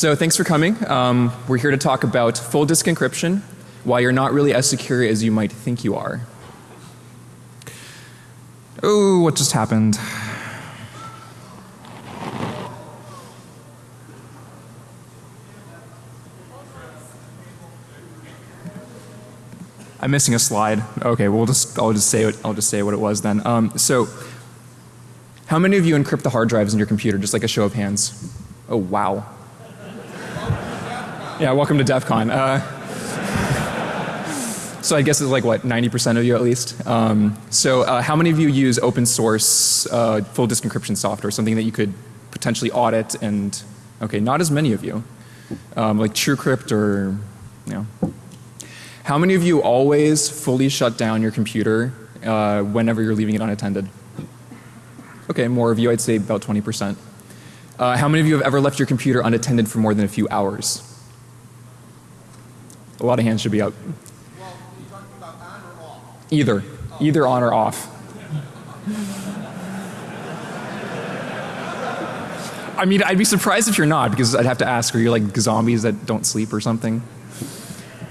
So thanks for coming. Um, we're here to talk about full disk encryption, why you're not really as secure as you might think you are. Oh, what just happened? I'm missing a slide. Okay, we'll just I'll just say I'll just say what it was then. Um, so, how many of you encrypt the hard drives in your computer? Just like a show of hands. Oh wow. Yeah, welcome to DEF CON. Uh, so I guess it's like what 90% of you at least. Um, so uh, how many of you use open source uh, full disk encryption software, something that you could potentially audit and okay, not as many of you. Um, like TrueCrypt or you know how many of you always fully shut down your computer uh, whenever you're leaving it unattended? Okay, more of you, I'd say about 20 percent. Uh, how many of you have ever left your computer unattended for more than a few hours? A lot of hands should be up. Either. Either on or off. I mean, I'd be surprised if you're not because I'd have to ask, are you like zombies that don't sleep or something?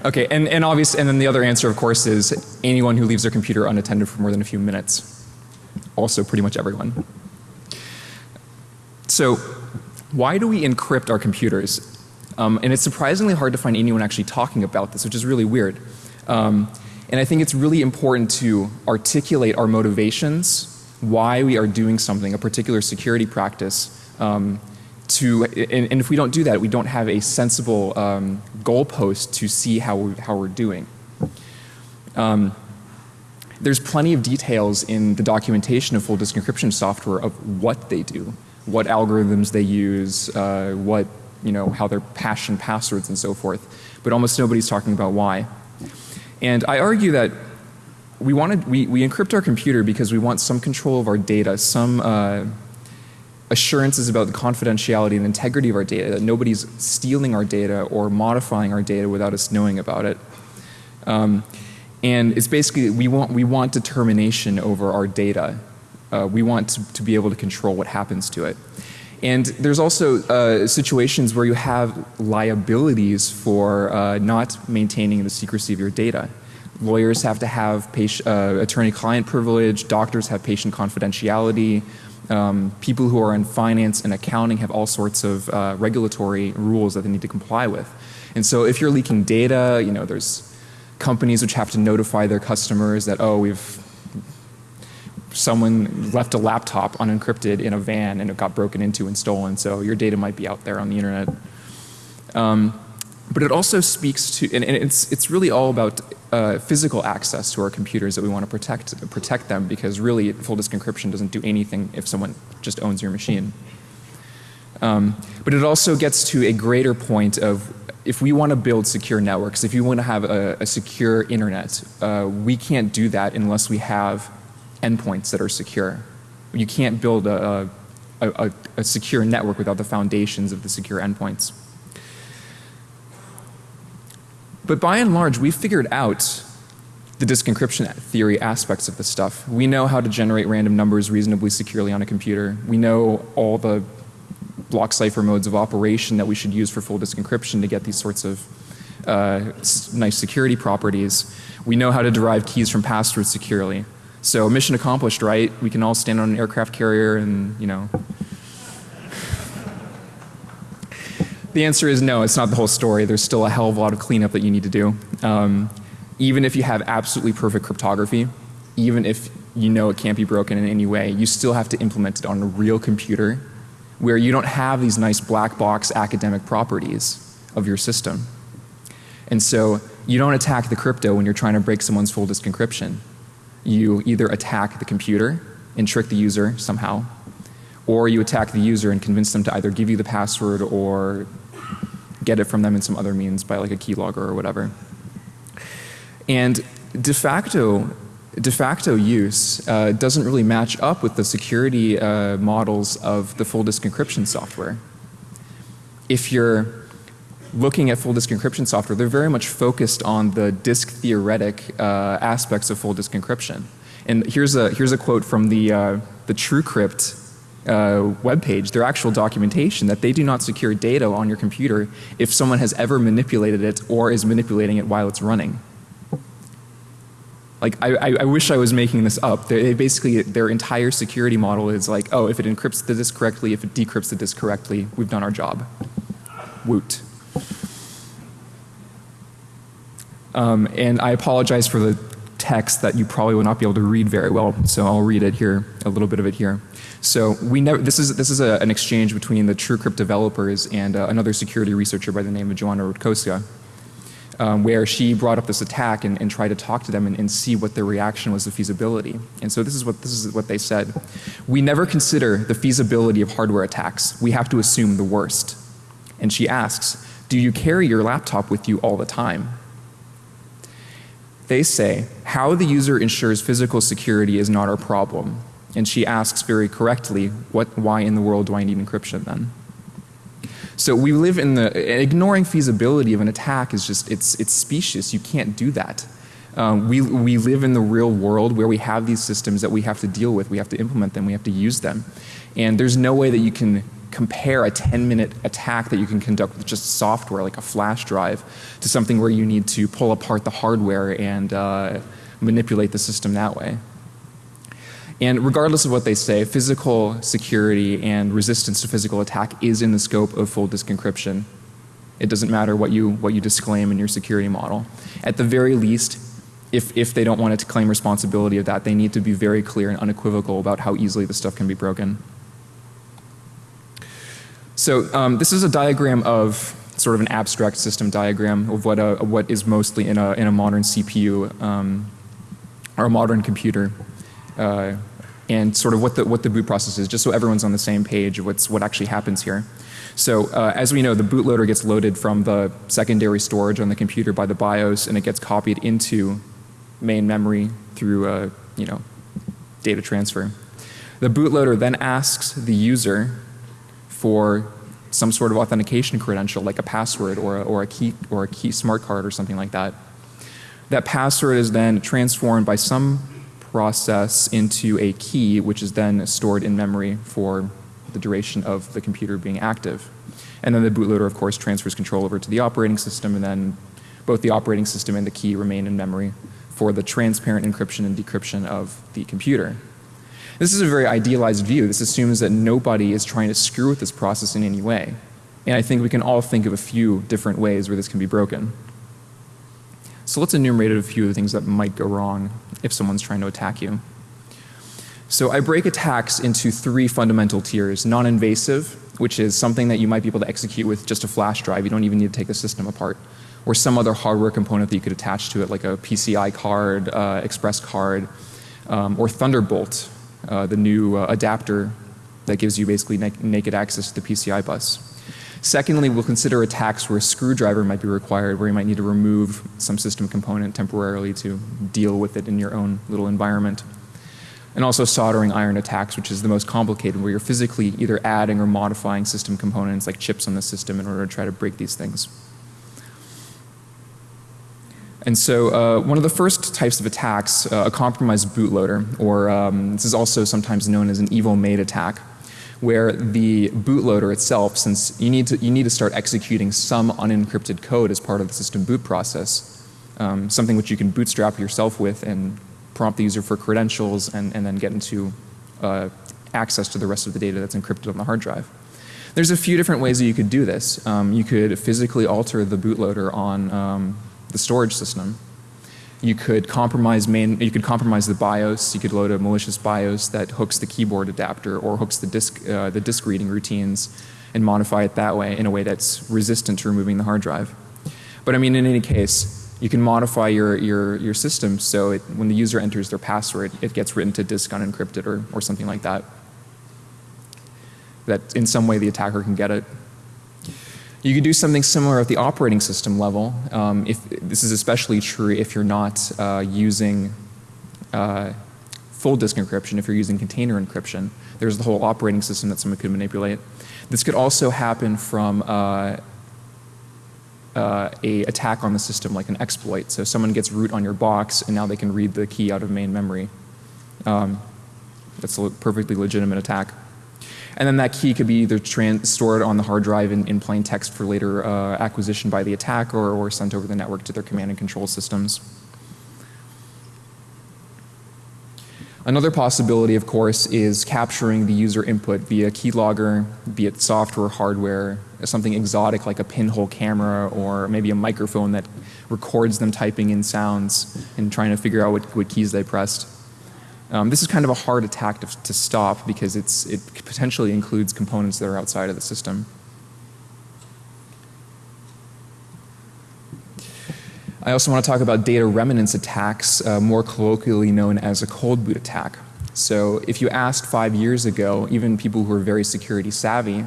Okay, and, and obvious, and then the other answer of course is anyone who leaves their computer unattended for more than a few minutes. Also pretty much everyone. So why do we encrypt our computers? Um, and it's surprisingly hard to find anyone actually talking about this, which is really weird. Um, and I think it's really important to articulate our motivations, why we are doing something, a particular security practice, um, to, and, and, if we don't do that, we don't have a sensible um, goalpost to see how, we, how we're doing. Um, there's plenty of details in the documentation of full disk encryption software of what they do, what algorithms they use, uh, what, you know, how they're hashing passwords and so forth. But almost nobody's talking about why. And I argue that we wanted, we, we encrypt our computer because we want some control of our data, some uh, assurances about the confidentiality and integrity of our data, that nobody's stealing our data or modifying our data without us knowing about it. Um, and it's basically we want, we want determination over our data. Uh, we want to, to, be able to control what happens to it. And there's also uh, situations where you have liabilities for uh, not maintaining the secrecy of your data. Lawyers have to have uh, attorney-client privilege, doctors have patient confidentiality, um, people who are in finance and accounting have all sorts of uh, regulatory rules that they need to comply with. And so if you're leaking data, you know, there's companies which have to notify their customers that, oh, we've someone left a laptop unencrypted in a van and it got broken into and stolen, so your data might be out there on the internet. Um, but it also speaks to, and, and it's, it's really all about uh, physical access to our computers that we want to protect, protect them because really full disk encryption doesn't do anything if someone just owns your machine. Um, but it also gets to a greater point of if we want to build secure networks, if you want to have a, a secure internet, uh, we can't do that unless we have endpoints that are secure. You can't build a, a, a secure network without the foundations of the secure endpoints. But by and large we figured out the disk encryption theory aspects of this stuff. We know how to generate random numbers reasonably securely on a computer. We know all the block cipher modes of operation that we should use for full disk encryption to get these sorts of uh, nice security properties. We know how to derive keys from passwords securely. So mission accomplished, right? We can all stand on an aircraft carrier and, you know, The answer is no, it's not the whole story. There's still a hell of a lot of cleanup that you need to do. Um, even if you have absolutely perfect cryptography, even if you know it can't be broken in any way, you still have to implement it on a real computer where you don't have these nice black box academic properties of your system. And so you don't attack the crypto when you're trying to break someone's full disk encryption. You either attack the computer and trick the user somehow or you attack the user and convince them to either give you the password or get it from them in some other means by like a keylogger or whatever. And de facto de facto use uh, doesn't really match up with the security uh, models of the full disk encryption software. If you're looking at full disk encryption software, they're very much focused on the disk theoretic uh, aspects of full disk encryption. And here's a here's a quote from the uh, the TrueCrypt uh, web page, their actual documentation, that they do not secure data on your computer if someone has ever manipulated it or is manipulating it while it's running. Like I, I, I wish I was making this up. They basically, their entire security model is like, oh, if it encrypts the disk correctly, if it decrypts the disk correctly, we've done our job. Woot. Um, and I apologize for the text that you probably will not be able to read very well, so I'll read it here, a little bit of it here. So we never, this is, this is a, an exchange between the TrueCrypt developers and uh, another security researcher by the name of Joanna Rutkowska, um, where she brought up this attack and, and tried to talk to them and, and, see what their reaction was to feasibility. And so this is what, this is what they said. We never consider the feasibility of hardware attacks. We have to assume the worst. And she asks, do you carry your laptop with you all the time? They say, how the user ensures physical security is not our problem. And she asks very correctly, what, why in the world do I need encryption then? So we live in the, ignoring feasibility of an attack is just, it's, it's specious. You can't do that. Um, we, we live in the real world where we have these systems that we have to deal with. We have to implement them. We have to use them. And there's no way that you can compare a 10 minute attack that you can conduct with just software like a flash drive to something where you need to pull apart the hardware and uh, manipulate the system that way. And regardless of what they say, physical security and resistance to physical attack is in the scope of full disk encryption. It doesn't matter what you, what you disclaim in your security model. At the very least, if, if they don't want to claim responsibility of that, they need to be very clear and unequivocal about how easily the stuff can be broken. So um, this is a diagram of sort of an abstract system diagram of what, a, what is mostly in a, in a modern CPU um, or a modern computer. Uh, and sort of what the, what the boot process is, just so everyone's on the same page of what's, what actually happens here. So uh, as we know, the bootloader gets loaded from the secondary storage on the computer by the BIOS and it gets copied into main memory through uh, you know, data transfer. The bootloader then asks the user for some sort of authentication credential like a password or a, or a key or a key smart card or something like that. That password is then transformed by some process into a key which is then stored in memory for the duration of the computer being active. And then the bootloader of course transfers control over to the operating system and then both the operating system and the key remain in memory for the transparent encryption and decryption of the computer. This is a very idealized view. This assumes that nobody is trying to screw with this process in any way. And I think we can all think of a few different ways where this can be broken. So let's enumerate a few of the things that might go wrong if someone's trying to attack you. So I break attacks into three fundamental tiers. Non-invasive, which is something that you might be able to execute with just a flash drive. You don't even need to take the system apart. Or some other hardware component that you could attach to it like a PCI card, uh, express card, um, or Thunderbolt, uh, the new uh, adapter that gives you basically na naked access to the PCI bus. Secondly, we'll consider attacks where a screwdriver might be required, where you might need to remove some system component temporarily to deal with it in your own little environment. And also soldering iron attacks, which is the most complicated, where you're physically either adding or modifying system components like chips on the system in order to try to break these things. And so uh, one of the first types of attacks, uh, a compromised bootloader, or um, this is also sometimes known as an evil maid attack, where the bootloader itself, since you need to, you need to start executing some unencrypted code as part of the system boot process, um, something which you can bootstrap yourself with and prompt the user for credentials and, and then get into uh, access to the rest of the data that's encrypted on the hard drive. There's a few different ways that you could do this. Um, you could physically alter the bootloader on um, the storage system. You could compromise main, you could compromise the BIOS. You could load a malicious BIOS that hooks the keyboard adapter or hooks the disk, uh, the disk reading routines and modify it that way in a way that's resistant to removing the hard drive. But I mean, in any case, you can modify your, your, your system so it, when the user enters their password, it gets written to disk unencrypted or, or something like that. That in some way the attacker can get it. You could do something similar at the operating system level. Um, if, this is especially true if you're not uh, using uh, full disk encryption, if you're using container encryption. There's the whole operating system that someone could manipulate. This could also happen from uh, uh, a attack on the system like an exploit. So someone gets root on your box and now they can read the key out of main memory. Um, that's a perfectly legitimate attack. And then that key could be either stored on the hard drive in, in plain text for later uh, acquisition by the attacker or, or sent over the network to their command and control systems. Another possibility, of course, is capturing the user input via keylogger, be it software, hardware, something exotic like a pinhole camera or maybe a microphone that records them typing in sounds and trying to figure out what, what keys they pressed. Um, this is kind of a hard attack to, to stop because it's, it potentially includes components that are outside of the system. I also want to talk about data remnants attacks, uh, more colloquially known as a cold boot attack. So if you asked five years ago, even people who are very security savvy,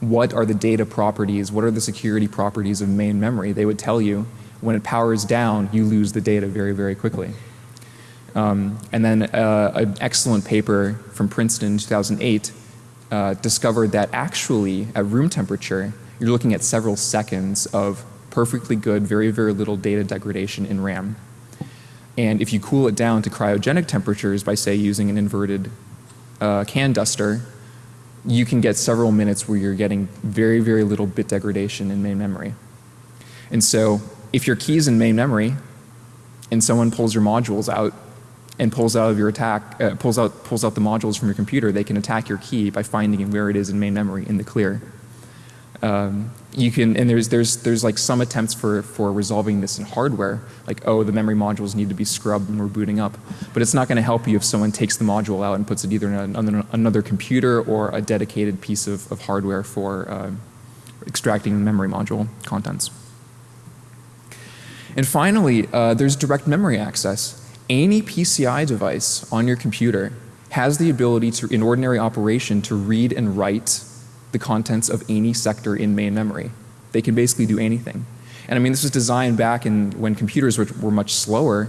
what are the data properties, what are the security properties of main memory, they would tell you when it powers down, you lose the data very, very quickly. Um, and then uh, an excellent paper from Princeton in 2008 uh, discovered that actually at room temperature, you're looking at several seconds of perfectly good, very, very little data degradation in RAM. And if you cool it down to cryogenic temperatures by say using an inverted uh, can duster, you can get several minutes where you're getting very, very little bit degradation in main memory. And so if your key's in main memory and someone pulls your modules out and pulls out of your attack, uh, pulls out, pulls out the modules from your computer, they can attack your key by finding where it is in main memory in the clear. Um, you can, and there's, there's, there's like some attempts for, for resolving this in hardware, like, oh, the memory modules need to be scrubbed when we're booting up. But it's not going to help you if someone takes the module out and puts it either in a, another computer or a dedicated piece of, of hardware for uh, extracting memory module contents. And finally, uh, there's direct memory access. Any PCI device on your computer has the ability to, in ordinary operation, to read and write the contents of any sector in main memory. They can basically do anything. And I mean this was designed back in when computers were, were much slower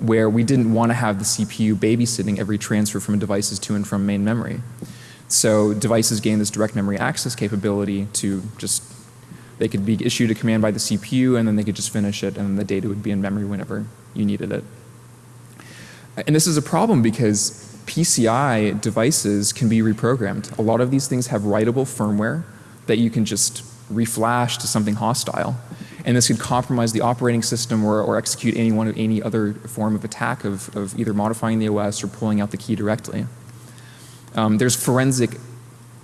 where we didn't want to have the CPU babysitting every transfer from devices to and from main memory. So devices gain this direct memory access capability to just they could be issued a command by the CPU and then they could just finish it and then the data would be in memory whenever you needed it. And this is a problem because PCI devices can be reprogrammed. A lot of these things have writable firmware that you can just reflash to something hostile. And this could compromise the operating system or, or execute any one of any other form of attack of, of either modifying the OS or pulling out the key directly. Um, there's forensic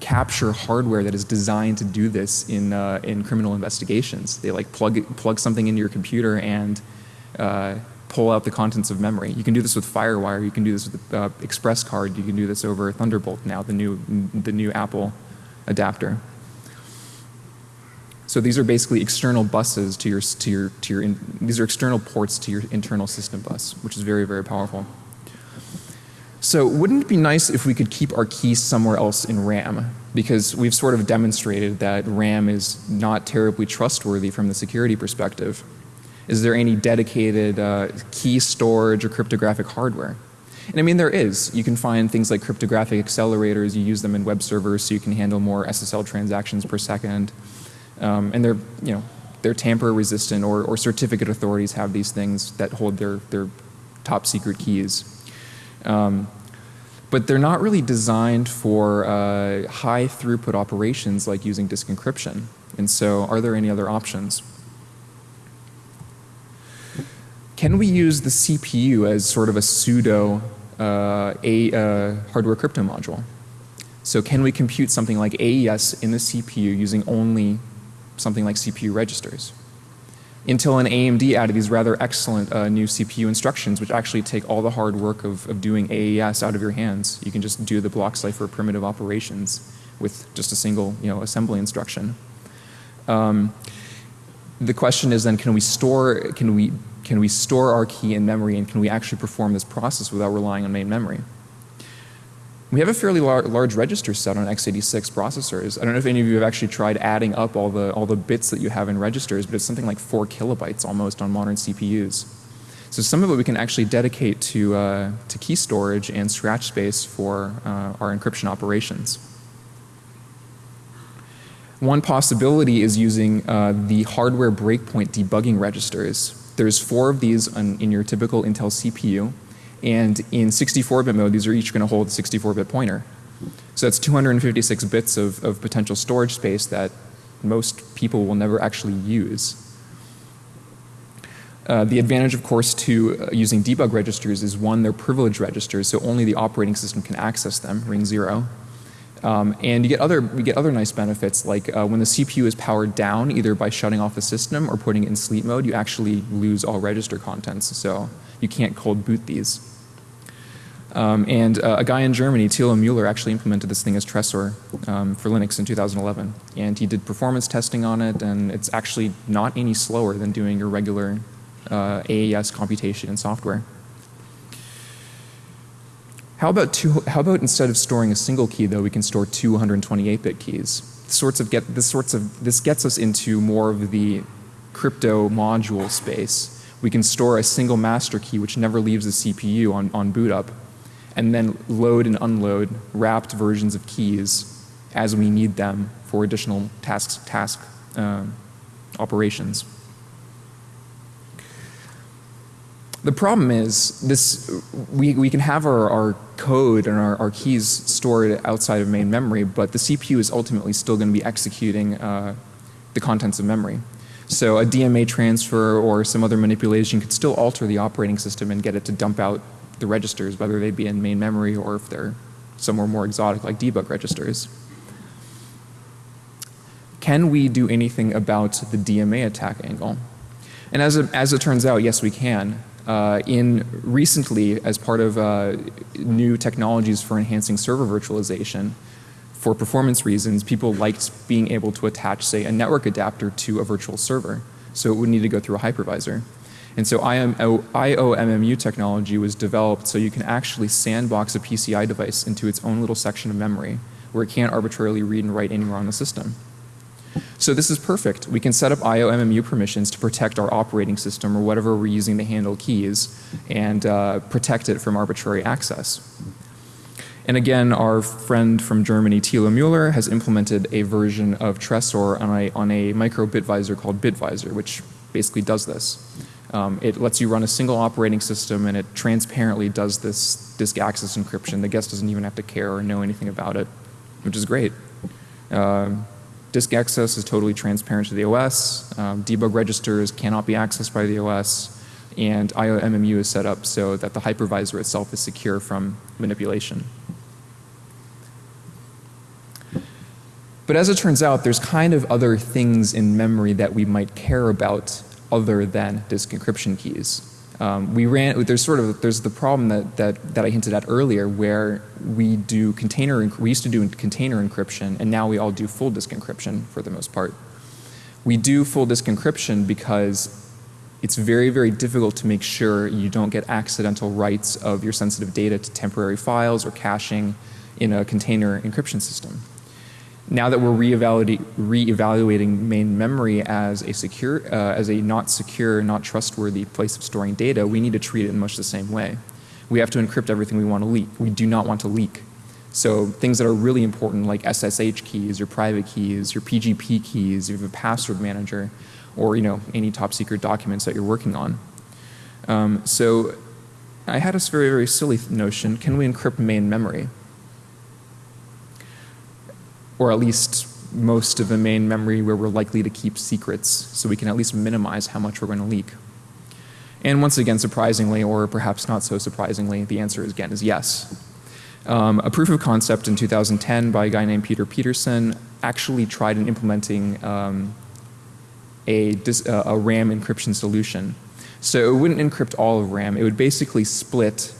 capture hardware that is designed to do this in, uh, in criminal investigations. They like plug, plug something into your computer and uh, pull out the contents of memory. You can do this with FireWire, you can do this with uh, Express Card, you can do this over Thunderbolt now, the new, the new Apple adapter. So these are basically external buses to your, to your, to your, in, these are external ports to your internal system bus, which is very, very powerful. So wouldn't it be nice if we could keep our keys somewhere else in RAM? Because we've sort of demonstrated that RAM is not terribly trustworthy from the security perspective. Is there any dedicated uh, key storage or cryptographic hardware? And I mean there is. You can find things like cryptographic accelerators, you use them in web servers so you can handle more SSL transactions per second. Um, and they're, you know, they're tamper resistant or, or certificate authorities have these things that hold their, their top secret keys. Um, but they're not really designed for uh, high throughput operations like using disk encryption. And so are there any other options? Can we use the CPU as sort of a pseudo uh, a, uh, hardware crypto module? So can we compute something like AES in the CPU using only something like CPU registers? Intel and AMD added these rather excellent uh, new CPU instructions which actually take all the hard work of, of doing AES out of your hands. You can just do the block cipher primitive operations with just a single you know, assembly instruction. Um, the question is then can we store, can we can we store our key in memory and can we actually perform this process without relying on main memory? We have a fairly lar large register set on x86 processors. I don't know if any of you have actually tried adding up all the, all the bits that you have in registers, but it's something like 4 kilobytes almost on modern CPUs. So some of it we can actually dedicate to, uh, to key storage and scratch space for uh, our encryption operations. One possibility is using uh, the hardware breakpoint debugging registers. There's four of these on, in your typical Intel CPU and in 64-bit mode these are each going to hold a 64-bit pointer. So that's 256 bits of, of potential storage space that most people will never actually use. Uh, the advantage, of course, to uh, using debug registers is one, they're privileged registers, so only the operating system can access them, ring zero. Um, and you get other you get other nice benefits like uh, when the CPU is powered down, either by shutting off the system or putting it in sleep mode, you actually lose all register contents. So you can't cold boot these. Um, and uh, a guy in Germany, Thilo Mueller, actually implemented this thing as Tresor um, for Linux in 2011. And he did performance testing on it, and it's actually not any slower than doing your regular uh, AES computation in software. How about, two, how about instead of storing a single key though, we can store two 128-bit keys? Sorts of get, this, sorts of, this gets us into more of the crypto module space. We can store a single master key which never leaves the CPU on, on boot up and then load and unload wrapped versions of keys as we need them for additional tasks, task uh, operations. The problem is this, we, we can have our, our code and our, our keys stored outside of main memory, but the CPU is ultimately still going to be executing uh, the contents of memory. So a DMA transfer or some other manipulation could still alter the operating system and get it to dump out the registers, whether they be in main memory or if they're somewhere more exotic like debug registers. Can we do anything about the DMA attack angle? And as it, as it turns out, yes we can. Uh, in recently, as part of uh, new technologies for enhancing server virtualization, for performance reasons, people liked being able to attach, say, a network adapter to a virtual server. So it would need to go through a hypervisor. And so IOMMU technology was developed so you can actually sandbox a PCI device into its own little section of memory where it can't arbitrarily read and write anywhere on the system. So this is perfect. We can set up IOMMU permissions to protect our operating system or whatever we're using to handle keys and uh, protect it from arbitrary access. And again, our friend from Germany, Thilo Mueller, has implemented a version of Tresor on a, on a micro bitvisor called Bitvisor, which basically does this. Um, it lets you run a single operating system and it transparently does this disk access encryption. The guest doesn't even have to care or know anything about it, which is great. Uh, Disk access is totally transparent to the OS. Um, debug registers cannot be accessed by the OS. And IOMMU is set up so that the hypervisor itself is secure from manipulation. But as it turns out, there's kind of other things in memory that we might care about other than disk encryption keys. Um, we ran, there's sort of, there's the problem that, that, that I hinted at earlier where we do container, we used to do container encryption and now we all do full disk encryption for the most part. We do full disk encryption because it's very, very difficult to make sure you don't get accidental writes of your sensitive data to temporary files or caching in a container encryption system now that we're re-evaluating main memory as a secure, uh, as a not secure, not trustworthy place of storing data, we need to treat it in much the same way. We have to encrypt everything we want to leak. We do not want to leak. So things that are really important like SSH keys, your private keys, your PGP keys, you have a password manager, or you know any top secret documents that you're working on. Um, so I had this very very silly notion: Can we encrypt main memory? Or at least most of the main memory where we're likely to keep secrets so we can at least minimize how much we're going to leak. And once again surprisingly or perhaps not so surprisingly the answer again is yes. Um, a proof of concept in 2010 by a guy named Peter Peterson actually tried in implementing um, a, uh, a RAM encryption solution. So it wouldn't encrypt all of RAM, it would basically split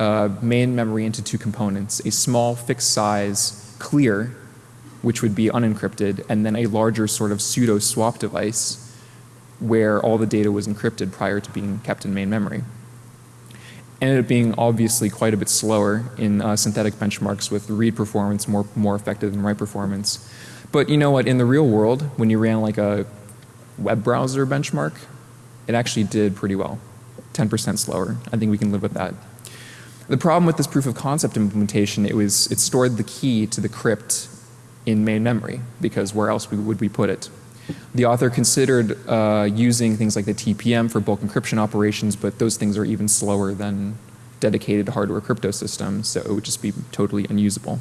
uh, main memory into two components, a small fixed size clear which would be unencrypted, and then a larger sort of pseudo swap device where all the data was encrypted prior to being kept in main memory. Ended up being obviously quite a bit slower in uh, synthetic benchmarks with read performance more, more effective than write performance. But you know what, in the real world, when you ran like a web browser benchmark, it actually did pretty well. 10% slower. I think we can live with that. The problem with this proof of concept implementation, it was, it stored the key to the crypt in main memory because where else would we put it? The author considered uh, using things like the TPM for bulk encryption operations, but those things are even slower than dedicated hardware crypto systems, so it would just be totally unusable.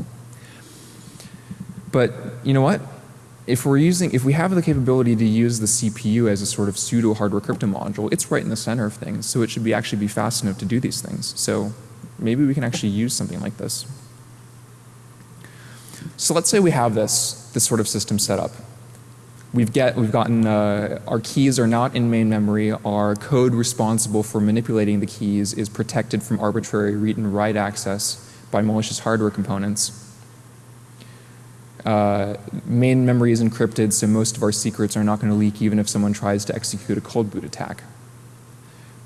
But you know what? If we're using, if we have the capability to use the CPU as a sort of pseudo hardware crypto module, it's right in the center of things. So it should be actually be fast enough to do these things. So maybe we can actually use something like this. So let's say we have this, this sort of system set up. We've, get, we've gotten, uh, our keys are not in main memory. Our code responsible for manipulating the keys is protected from arbitrary read and write access by malicious hardware components. Uh, main memory is encrypted, so most of our secrets are not going to leak even if someone tries to execute a cold boot attack.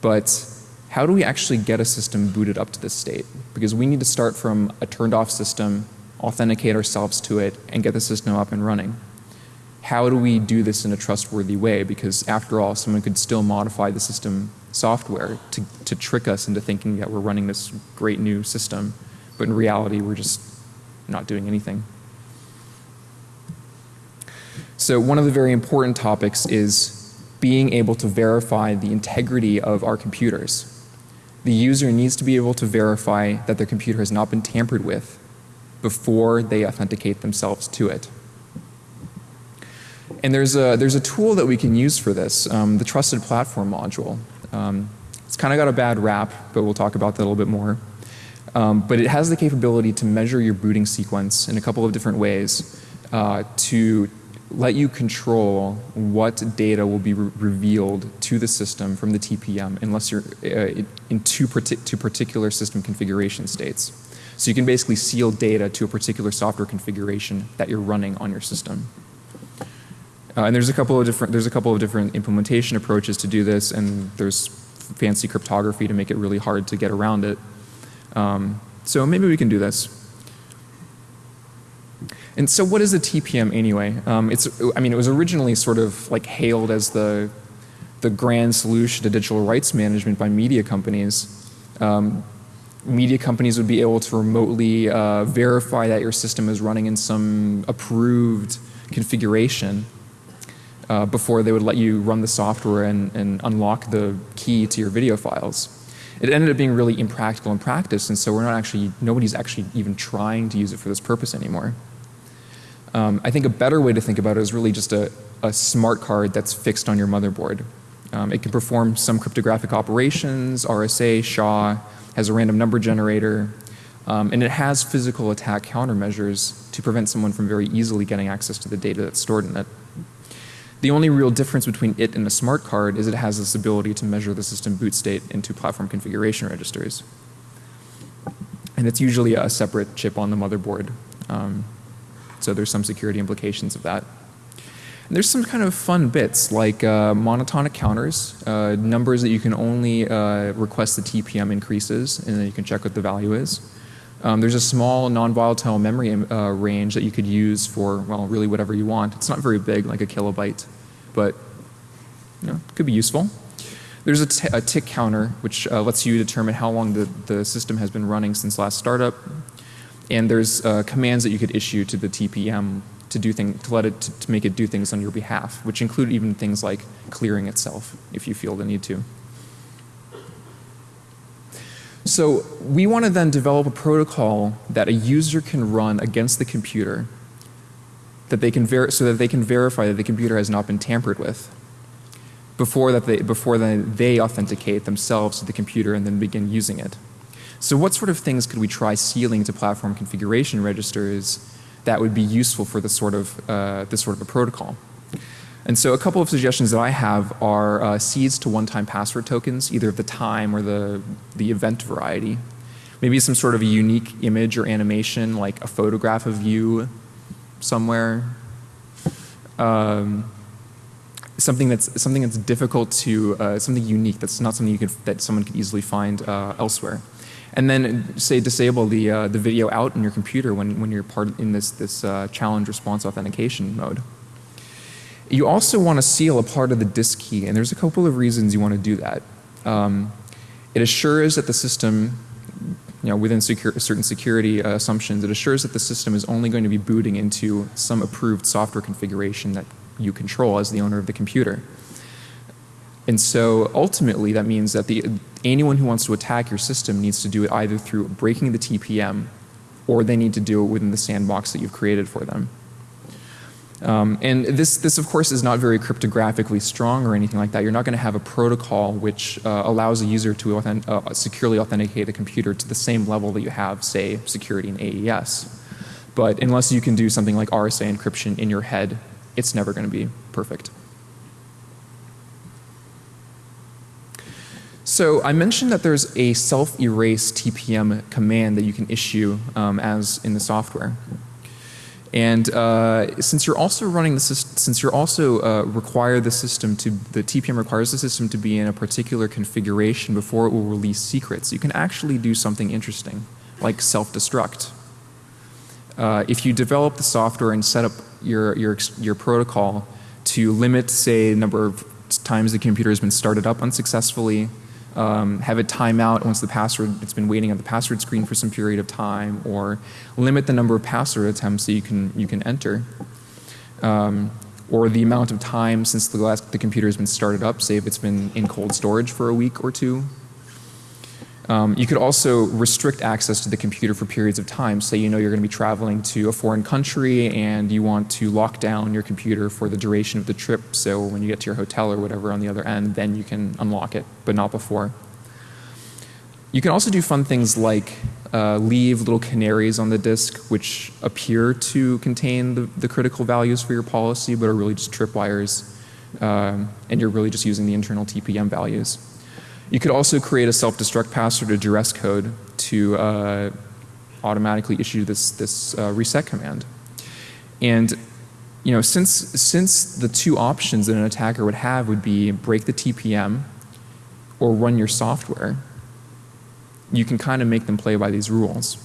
But how do we actually get a system booted up to this state? Because we need to start from a turned off system, authenticate ourselves to it, and get the system up and running. How do we do this in a trustworthy way? Because after all, someone could still modify the system software to, to trick us into thinking that we're running this great new system, but in reality we're just not doing anything. So one of the very important topics is being able to verify the integrity of our computers. The user needs to be able to verify that their computer has not been tampered with before they authenticate themselves to it. And there's a, there's a tool that we can use for this, um, the Trusted Platform module. Um, it's kind of got a bad rap, but we'll talk about that a little bit more. Um, but it has the capability to measure your booting sequence in a couple of different ways uh, to let you control what data will be re revealed to the system from the TPM unless you're uh, in two, two particular system configuration states. So you can basically seal data to a particular software configuration that you're running on your system. Uh, and there's a couple of different there's a couple of different implementation approaches to do this, and there's fancy cryptography to make it really hard to get around it. Um, so maybe we can do this. And so what is a TPM anyway? Um, it's, I mean, it was originally sort of like hailed as the, the grand solution to digital rights management by media companies. Um, media companies would be able to remotely uh, verify that your system is running in some approved configuration uh, before they would let you run the software and, and unlock the key to your video files. It ended up being really impractical in practice and so we're not actually, nobody's actually even trying to use it for this purpose anymore. Um, I think a better way to think about it is really just a, a smart card that's fixed on your motherboard. Um, it can perform some cryptographic operations, RSA, SHA, has a random number generator, um, and it has physical attack countermeasures to prevent someone from very easily getting access to the data that's stored in it. The only real difference between it and a smart card is it has this ability to measure the system boot state into platform configuration registers. And it's usually a separate chip on the motherboard. Um, so there's some security implications of that. And there's some kind of fun bits like uh, monotonic counters, uh, numbers that you can only uh, request the TPM increases and then you can check what the value is. Um, there's a small non-volatile memory uh, range that you could use for, well, really whatever you want. It's not very big, like a kilobyte, but you know, it could be useful. There's a, tick counter which uh, lets you determine how long the, the system has been running since last startup. And there's uh, commands that you could issue to the TPM to do things, to let it, to, to make it do things on your behalf, which include even things like clearing itself if you feel the need to. So we want to then develop a protocol that a user can run against the computer that they can ver so that they can verify that the computer has not been tampered with before that they before then they authenticate themselves to the computer and then begin using it. So what sort of things could we try sealing to platform configuration registers that would be useful for this sort of, uh, this sort of a protocol? And so a couple of suggestions that I have are uh, seeds to one-time password tokens, either of the time or the, the event variety. Maybe some sort of a unique image or animation like a photograph of you somewhere. Um, something that's something that's difficult to uh, something unique that's not something you could that someone could easily find uh, elsewhere and then say disable the uh, the video out in your computer when when you're part in this this uh, challenge response authentication mode. You also want to seal a part of the disk key, and there's a couple of reasons you want to do that. Um, it assures that the system, you know, within secure, certain security uh, assumptions, it assures that the system is only going to be booting into some approved software configuration that you control as the owner of the computer. And so ultimately that means that the, anyone who wants to attack your system needs to do it either through breaking the TPM or they need to do it within the sandbox that you've created for them. Um, and this, this, of course, is not very cryptographically strong or anything like that. You're not going to have a protocol which uh, allows a user to uh, securely authenticate a computer to the same level that you have, say, security in AES. But unless you can do something like RSA encryption in your head, it's never going to be perfect. So I mentioned that there's a self-erase TPM command that you can issue um, as in the software. And uh, since you're also running the system, since you're also uh, require the system to, the TPM requires the system to be in a particular configuration before it will release secrets, you can actually do something interesting, like self-destruct. Uh, if you develop the software and set up your, your, your protocol to limit, say, the number of times the computer has been started up unsuccessfully, um, have it time out once the password, it's been waiting on the password screen for some period of time, or limit the number of password attempts that you can, you can enter. Um, or the amount of time since the last the computer has been started up, say if it's been in cold storage for a week or two. Um, you could also restrict access to the computer for periods of time. Say you know you're going to be traveling to a foreign country and you want to lock down your computer for the duration of the trip. So when you get to your hotel or whatever on the other end, then you can unlock it, but not before. You can also do fun things like uh, leave little canaries on the disk which appear to contain the, the critical values for your policy but are really just tripwires um, and you're really just using the internal TPM values. You could also create a self-destruct password or duress code to uh, automatically issue this, this uh, reset command. And you know, since, since the two options that an attacker would have would be break the TPM or run your software, you can kind of make them play by these rules.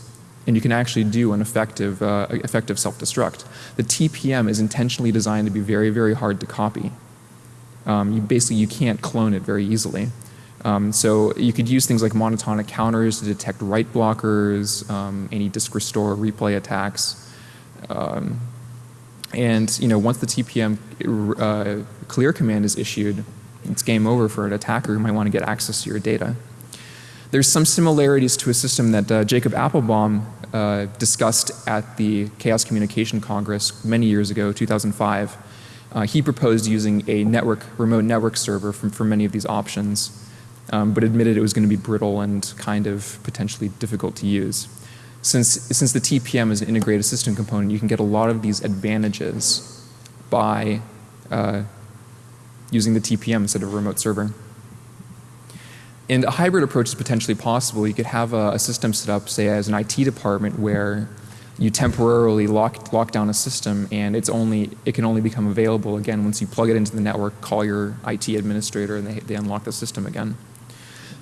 And you can actually do an effective, uh, effective self-destruct. The TPM is intentionally designed to be very, very hard to copy. Um, you basically, you can't clone it very easily. Um, so you could use things like monotonic counters to detect write blockers, um, any disk restore, replay attacks. Um, and you know, once the TPM uh, clear command is issued, it's game over for an attacker who might want to get access to your data. There's some similarities to a system that uh, Jacob Appelbaum uh, discussed at the Chaos Communication Congress many years ago, 2005. Uh, he proposed using a network, remote network server for many of these options um, but admitted it was going to be brittle and kind of potentially difficult to use. Since, since the TPM is an integrated system component, you can get a lot of these advantages by uh, using the TPM instead of a remote server. And a hybrid approach is potentially possible. You could have a, a, system set up, say, as an IT department where you temporarily lock, lock down a system and it's only, it can only become available again once you plug it into the network, call your IT administrator and they, they unlock the system again.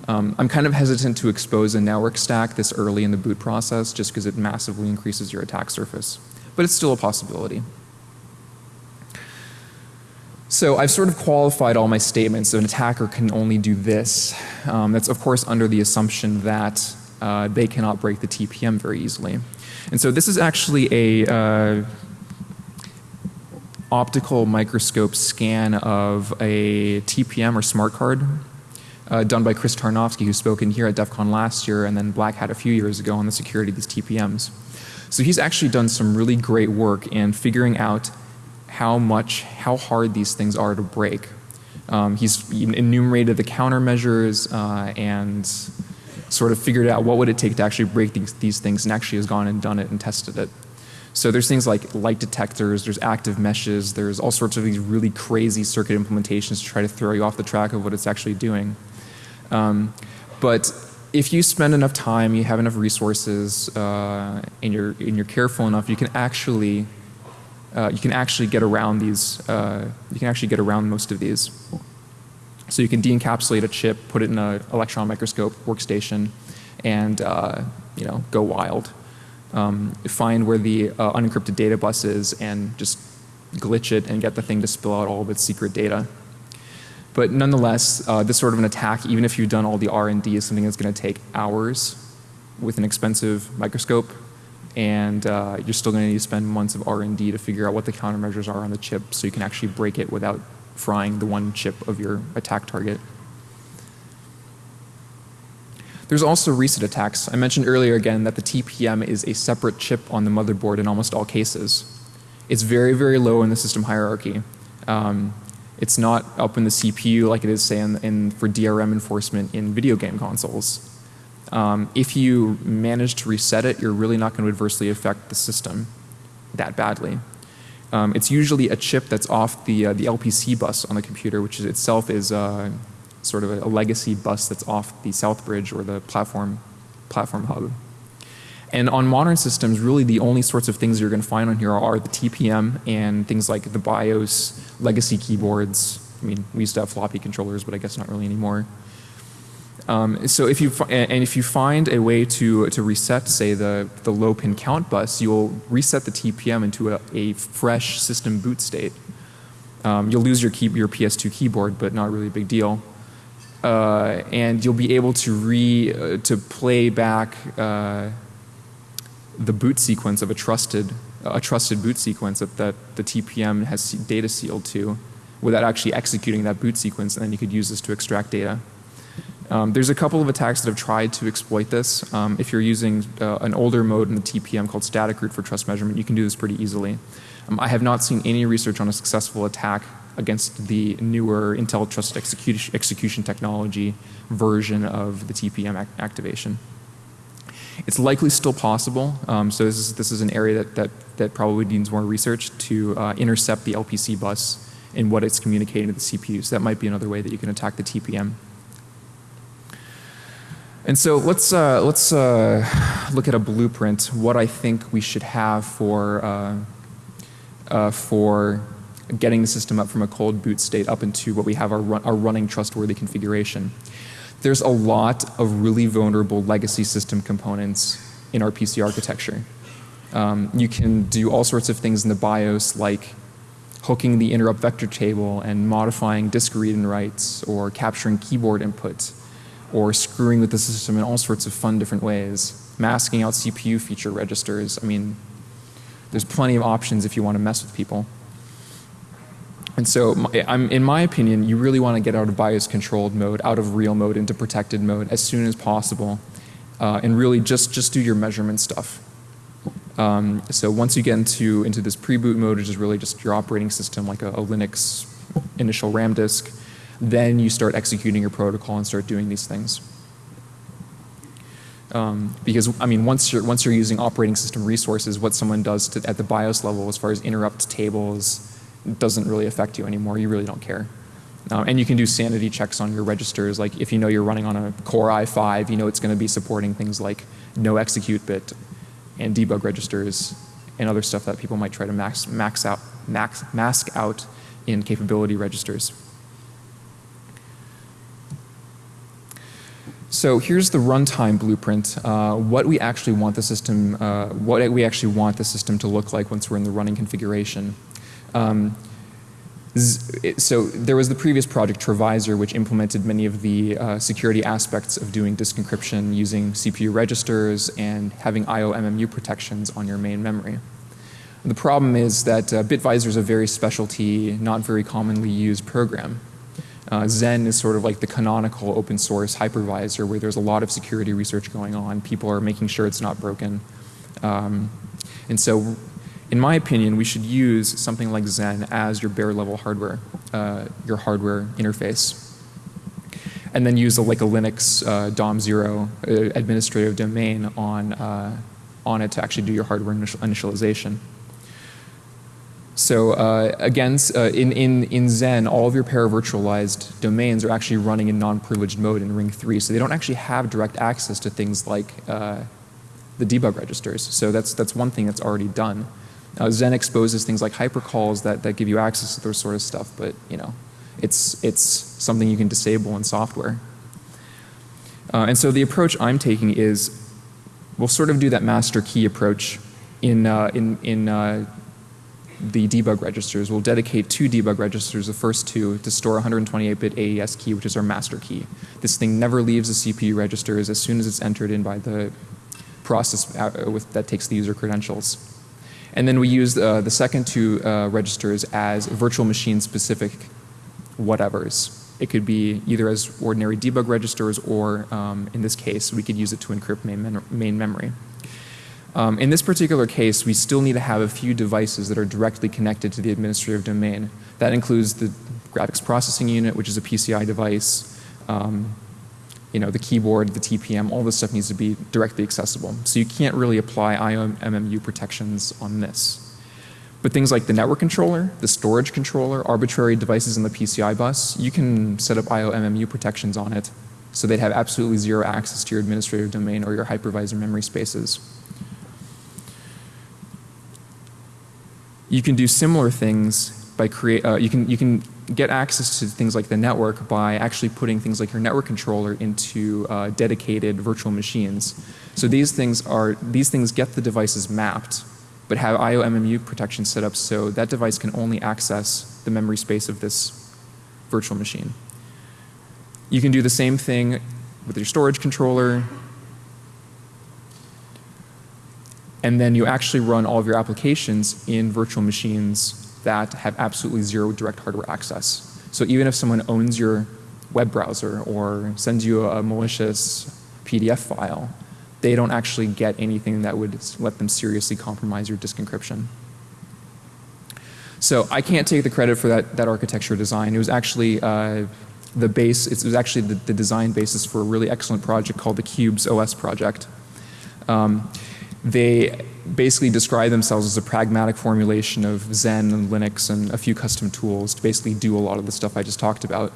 Um, I'm kind of hesitant to expose a network stack this early in the boot process just because it massively increases your attack surface. But it's still a possibility. So I've sort of qualified all my statements. So an attacker can only do this. Um, that's of course under the assumption that uh, they cannot break the TPM very easily. And so this is actually a uh, optical microscope scan of a TPM or smart card uh, done by Chris Tarnovsky who spoke in here at DEF CON last year and then Black Hat a few years ago on the security of these TPMs. So he's actually done some really great work in figuring out how much, how hard these things are to break. Um, he's enumerated the countermeasures uh, and sort of figured out what would it take to actually break these, these things and actually has gone and done it and tested it. So there's things like light detectors, there's active meshes, there's all sorts of these really crazy circuit implementations to try to throw you off the track of what it's actually doing. Um, but if you spend enough time, you have enough resources, uh, and you're and you're careful enough, you can actually uh, you can actually get around these. Uh, you can actually get around most of these. So you can de-encapsulate a chip, put it in an electron microscope workstation, and uh, you know go wild. Um, find where the uh, unencrypted data bus is, and just glitch it and get the thing to spill out all of its secret data. But nonetheless, uh, this sort of an attack, even if you've done all the R&D, is something that's going to take hours with an expensive microscope. And uh, you're still going to need to spend months of R&D to figure out what the countermeasures are on the chip so you can actually break it without frying the one chip of your attack target. There's also reset attacks. I mentioned earlier again that the TPM is a separate chip on the motherboard in almost all cases. It's very, very low in the system hierarchy. Um, it's not up in the CPU like it is, say, in, in for DRM enforcement in video game consoles. Um, if you manage to reset it, you're really not going to adversely affect the system that badly. Um, it's usually a chip that's off the, uh, the LPC bus on the computer, which is itself is uh, sort of a, a, legacy bus that's off the South Bridge or the platform, platform hub. And on modern systems, really the only sorts of things you're going to find on here are the TPM and things like the BIOS, legacy keyboards. I mean, we used to have floppy controllers, but I guess not really anymore. Um, so if you and if you find a way to to reset, say the the low pin count bus, you'll reset the TPM into a, a fresh system boot state. Um, you'll lose your key, your PS2 keyboard, but not really a big deal. Uh, and you'll be able to re uh, to play back uh, the boot sequence of a trusted a trusted boot sequence that, that the TPM has data sealed to, without actually executing that boot sequence, and then you could use this to extract data. Um, there's a couple of attacks that have tried to exploit this. Um, if you're using uh, an older mode in the TPM called static root for trust measurement, you can do this pretty easily. Um, I have not seen any research on a successful attack against the newer Intel execution, execution technology version of the TPM ac activation. It's likely still possible, um, so this is, this is an area that, that, that probably needs more research to uh, intercept the LPC bus and what it's communicating to the CPU. So that might be another way that you can attack the TPM. And so let's, uh, let's uh, look at a blueprint, what I think we should have for, uh, uh, for getting the system up from a cold boot state up into what we have our, run, our running trustworthy configuration. There's a lot of really vulnerable legacy system components in our PC architecture. Um, you can do all sorts of things in the BIOS like hooking the interrupt vector table and modifying disk read and writes or capturing keyboard input or screwing with the system in all sorts of fun different ways, masking out CPU feature registers. I mean, there's plenty of options if you want to mess with people. And so I'm, in my opinion, you really want to get out of BIOS controlled mode, out of real mode into protected mode as soon as possible. Uh, and really just, just do your measurement stuff. Um, so once you get into, into this pre-boot mode, which is really just your operating system like a, a Linux initial RAM disk, then you start executing your protocol and start doing these things. Um, because I mean, once you're once you're using operating system resources, what someone does to, at the BIOS level, as far as interrupt tables, doesn't really affect you anymore. You really don't care. Um, and you can do sanity checks on your registers. Like if you know you're running on a Core i5, you know it's going to be supporting things like no execute bit and debug registers and other stuff that people might try to max, max out, max, mask out in capability registers. So here's the runtime blueprint, uh, what we actually want the system, uh, what we actually want the system to look like once we're in the running configuration. Um, so there was the previous project TreVisor which implemented many of the uh, security aspects of doing disk encryption using CPU registers and having IO MMU protections on your main memory. The problem is that uh, Bitvisor is a very specialty, not very commonly used program. Uh, Xen is sort of like the canonical open source hypervisor where there's a lot of security research going on. People are making sure it's not broken. Um, and so in my opinion, we should use something like Xen as your bare level hardware, uh, your hardware interface. And then use a, like a Linux uh, DOM0 uh, administrative domain on, uh, on it to actually do your hardware initial initialization. So uh, again, uh, in, in, in Xen, all of your paravirtualized domains are actually running in non-privileged mode in Ring 3. So they don't actually have direct access to things like the debug registers. So that's, that's one thing that's already done. Xen exposes things like hypercalls that, that give you access to those sort of stuff, but you know, it's, it's something you can disable in software. Uh, and so the approach I'm taking is we'll sort of do that master key approach in, uh, in, in uh, the debug registers. We'll dedicate two debug registers, the first two, to store 128-bit AES key, which is our master key. This thing never leaves the CPU registers as soon as it's entered in by the process uh, with, that takes the user credentials. And then we use uh, the second two uh, registers as virtual machine specific whatevers. It could be either as ordinary debug registers or um, in this case we could use it to encrypt main, main memory. Um, in this particular case, we still need to have a few devices that are directly connected to the administrative domain. That includes the graphics processing unit, which is a PCI device, um, you know, the keyboard, the TPM, all this stuff needs to be directly accessible. So you can't really apply IOMMU protections on this. But things like the network controller, the storage controller, arbitrary devices in the PCI bus, you can set up IOMMU protections on it so they'd have absolutely zero access to your administrative domain or your hypervisor memory spaces. You can do similar things by create, uh, you can, you can get access to things like the network by actually putting things like your network controller into uh, dedicated virtual machines. So these things are, these things get the devices mapped but have IOMMU protection set up so that device can only access the memory space of this virtual machine. You can do the same thing with your storage controller. And then you actually run all of your applications in virtual machines that have absolutely zero direct hardware access. So even if someone owns your web browser or sends you a malicious PDF file, they don't actually get anything that would let them seriously compromise your disk encryption. So I can't take the credit for that, that architecture design. It was actually uh, the base, it was actually the, the, design basis for a really excellent project called the Qubes OS project. Um, they basically describe themselves as a pragmatic formulation of Xen and Linux and a few custom tools to basically do a lot of the stuff I just talked about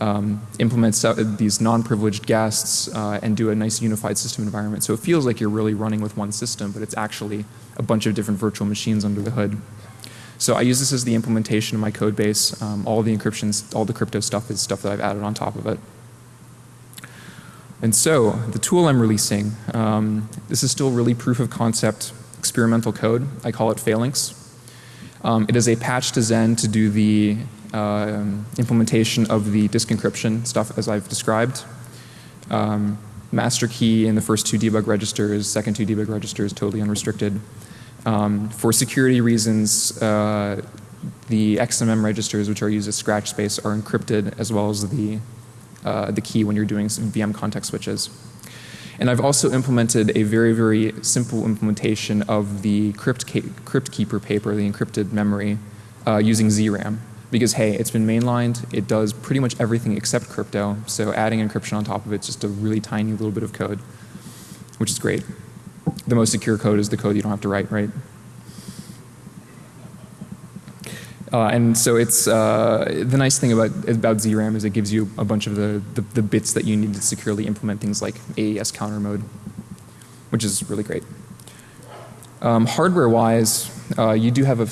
um, implement these non-privileged guests uh, and do a nice unified system environment. So it feels like you're really running with one system, but it's actually a bunch of different virtual machines under the hood. So I use this as the implementation of my code base. Um, all the encryptions, all the crypto stuff is stuff that I've added on top of it. And so the tool I'm releasing, um, this is still really proof of concept experimental code. I call it Phalanx. Um, it is a patch to Xen to do the um, implementation of the disk encryption stuff as I've described. Um, master key in the first two debug registers, second two debug registers totally unrestricted. Um, for security reasons, uh, the XMM registers which are used as scratch space are encrypted as well as the, uh, the key when you're doing some VM context switches. And I've also implemented a very, very simple implementation of the crypt, crypt keeper paper, the encrypted memory, uh, using ZRAM because hey, it's been mainlined, it does pretty much everything except crypto, so adding encryption on top of it's just a really tiny little bit of code, which is great. The most secure code is the code you don't have to write, right? Uh, and so it's uh, the nice thing about about ZRAM is it gives you a bunch of the, the, the bits that you need to securely implement things like AES counter mode, which is really great. Um, hardware wise, uh, you do have a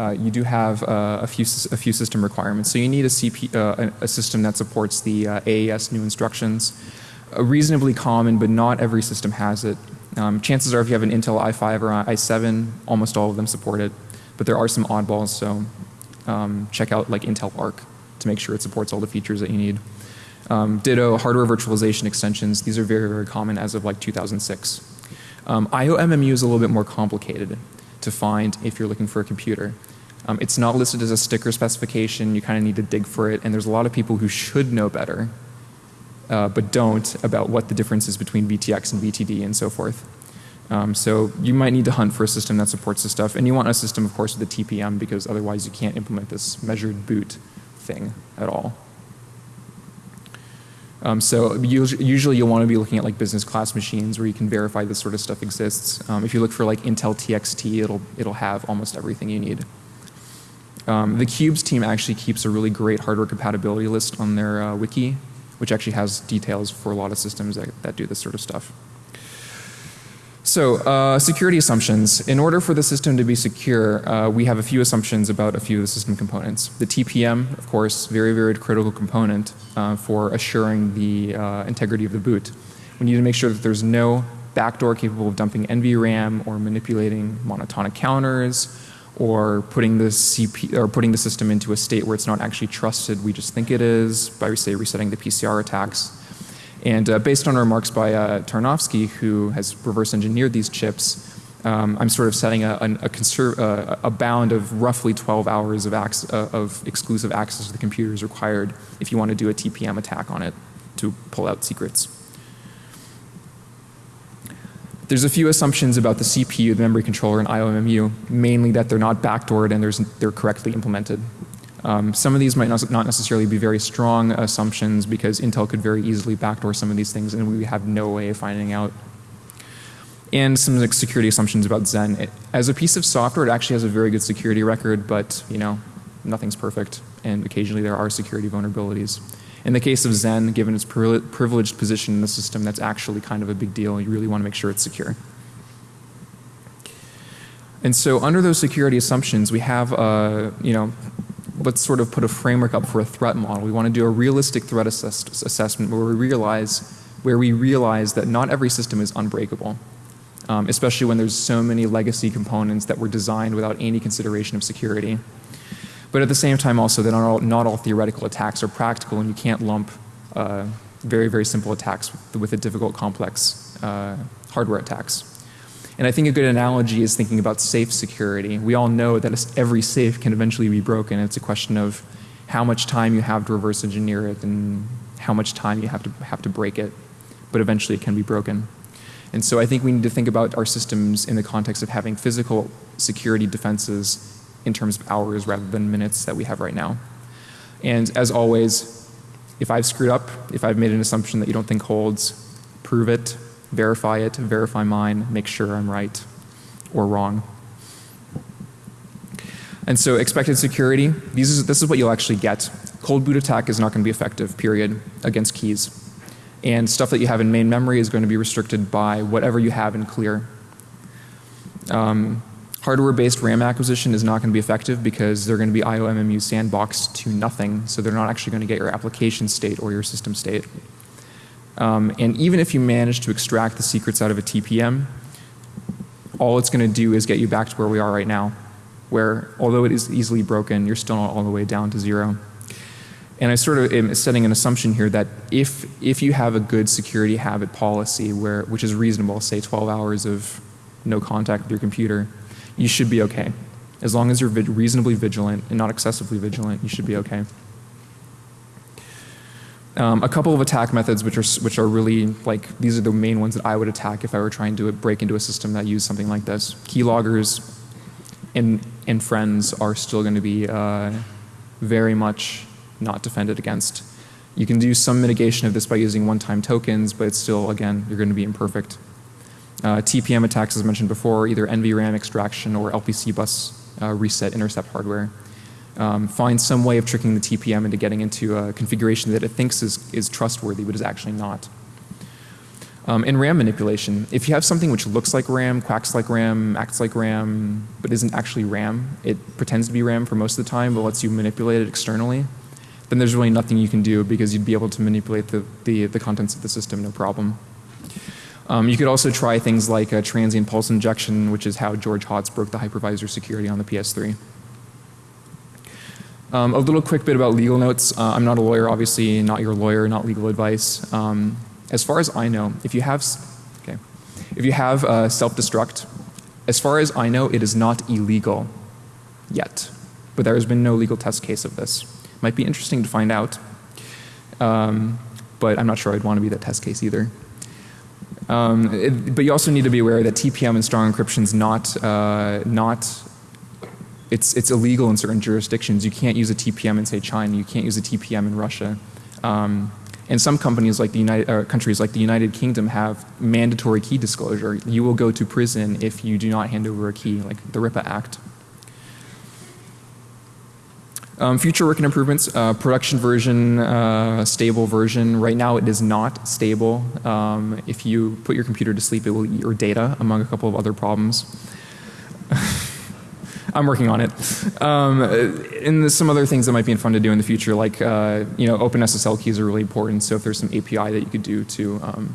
uh, you do have uh, a few a few system requirements. So you need a CP uh, a system that supports the AES new instructions. reasonably common, but not every system has it. Um, chances are, if you have an Intel i5 or i7, almost all of them support it. But there are some oddballs, so um, check out like Intel ARK to make sure it supports all the features that you need. Um, ditto hardware virtualization extensions. These are very very common as of like 2006. Um, IOMMU is a little bit more complicated to find if you're looking for a computer. Um, it's not listed as a sticker specification. You kind of need to dig for it. And there's a lot of people who should know better, uh, but don't about what the difference is between VTX and VTD and so forth. Um, so you might need to hunt for a system that supports this stuff. And you want a system, of course, with a TPM because otherwise you can't implement this measured boot thing at all. Um, so usually you'll want to be looking at like business class machines where you can verify this sort of stuff exists. Um, if you look for like Intel TXT, it'll, it'll have almost everything you need. Um, the Qubes team actually keeps a really great hardware compatibility list on their uh, wiki, which actually has details for a lot of systems that, that do this sort of stuff. So uh, security assumptions. In order for the system to be secure, uh, we have a few assumptions about a few of the system components. The TPM, of course, very, very critical component uh, for assuring the uh, integrity of the boot. We need to make sure that there's no backdoor capable of dumping NVRAM or manipulating monotonic counters or putting the CP or putting the system into a state where it's not actually trusted. We just think it is by say resetting the PCR attacks. And uh, based on remarks by uh, who has reverse engineered these chips, um, I'm sort of setting a, a, uh, a, bound of roughly 12 hours of, uh, of exclusive access to the computer is required if you want to do a TPM attack on it to pull out secrets. There's a few assumptions about the CPU, the memory controller, and IOMMU, mainly that they're not backdoored and they're correctly implemented. Um, some of these might not necessarily be very strong assumptions because Intel could very easily backdoor some of these things and we have no way of finding out. And some security assumptions about Xen. It, as a piece of software, it actually has a very good security record, but you know, nothing's perfect and occasionally there are security vulnerabilities. In the case of Xen, given its privileged position in the system, that's actually kind of a big deal. You really want to make sure it's secure. And so under those security assumptions, we have, uh, you know, let's sort of put a framework up for a threat model. We want to do a realistic threat assess assessment where we realize where we realize that not every system is unbreakable, um, especially when there's so many legacy components that were designed without any consideration of security. But at the same time also that not all, not all theoretical attacks are practical and you can't lump uh, very, very simple attacks with, with a difficult complex uh, hardware attacks. And I think a good analogy is thinking about safe security. We all know that every safe can eventually be broken. It's a question of how much time you have to reverse engineer it and how much time you have to have to break it. But eventually it can be broken. And so I think we need to think about our systems in the context of having physical security defenses in terms of hours rather than minutes that we have right now. And as always, if I've screwed up, if I've made an assumption that you don't think holds, prove it, verify it, verify mine, make sure I'm right or wrong. And so expected security, these is, this is what you'll actually get. Cold boot attack is not going to be effective, period, against keys. And stuff that you have in main memory is going to be restricted by whatever you have in clear. Um, Hardware based RAM acquisition is not going to be effective because they're going to be IOMMU sandboxed to nothing so they're not actually going to get your application state or your system state. Um, and even if you manage to extract the secrets out of a TPM, all it's going to do is get you back to where we are right now where although it is easily broken you're still not all the way down to zero. And I sort of am setting an assumption here that if, if you have a good security habit policy where, which is reasonable, say 12 hours of no contact with your computer, you should be okay. As long as you're reasonably vigilant and not excessively vigilant, you should be okay. Um, a couple of attack methods which are, which are really like, these are the main ones that I would attack if I were trying to break into a system that used something like this. Keyloggers and, and friends are still going to be uh, very much not defended against. You can do some mitigation of this by using one-time tokens, but it's still, again, you're going to be imperfect. Uh, TPM attacks as mentioned before either NVRAM extraction or LPC bus uh, reset intercept hardware. Um, find some way of tricking the TPM into getting into a configuration that it thinks is, is trustworthy but is actually not. Um, and RAM manipulation. If you have something which looks like RAM, quacks like RAM, acts like RAM, but isn't actually RAM, it pretends to be RAM for most of the time but lets you manipulate it externally, then there's really nothing you can do because you'd be able to manipulate the, the, the contents of the system no problem. Um, you could also try things like a transient pulse injection, which is how George Hotz broke the hypervisor security on the PS3. Um, a little quick bit about legal notes. Uh, I'm not a lawyer, obviously, not your lawyer, not legal advice. Um, as far as I know, if you have, okay, if you have uh, self-destruct, as far as I know, it is not illegal yet. But there has been no legal test case of this. Might be interesting to find out. Um, but I'm not sure I'd want to be that test case either. Um, it, but you also need to be aware that TPM and strong encryption is not, uh, not it's, it's illegal in certain jurisdictions. You can't use a TPM in say China. You can't use a TPM in Russia. Um, and some companies like the United, countries like the United Kingdom have mandatory key disclosure. You will go to prison if you do not hand over a key, like the RIPA Act. Um, future working improvements, uh, production version, uh, stable version. Right now it is not stable. Um, if you put your computer to sleep it will eat your data among a couple of other problems. I'm working on it. Um, and some other things that might be fun to do in the future like uh, you know open SSL keys are really important so if there's some API that you could do to um,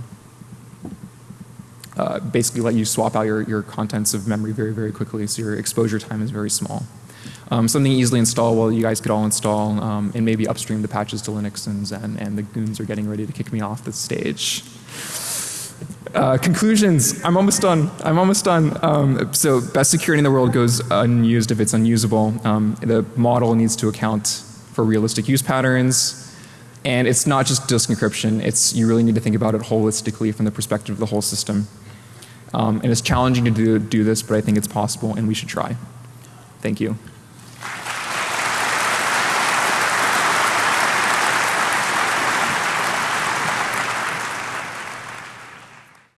uh, basically let you swap out your, your contents of memory very very quickly so your exposure time is very small. Um, something easily installable you guys could all install um, and maybe upstream the patches to Linux and Xen and the goons are getting ready to kick me off the stage. Uh, conclusions. I'm almost done. I'm almost done. Um, so best security in the world goes unused if it's unusable. Um, the model needs to account for realistic use patterns. And it's not just disk encryption. It's you really need to think about it holistically from the perspective of the whole system. Um, and it's challenging to do, do this, but I think it's possible and we should try. Thank you.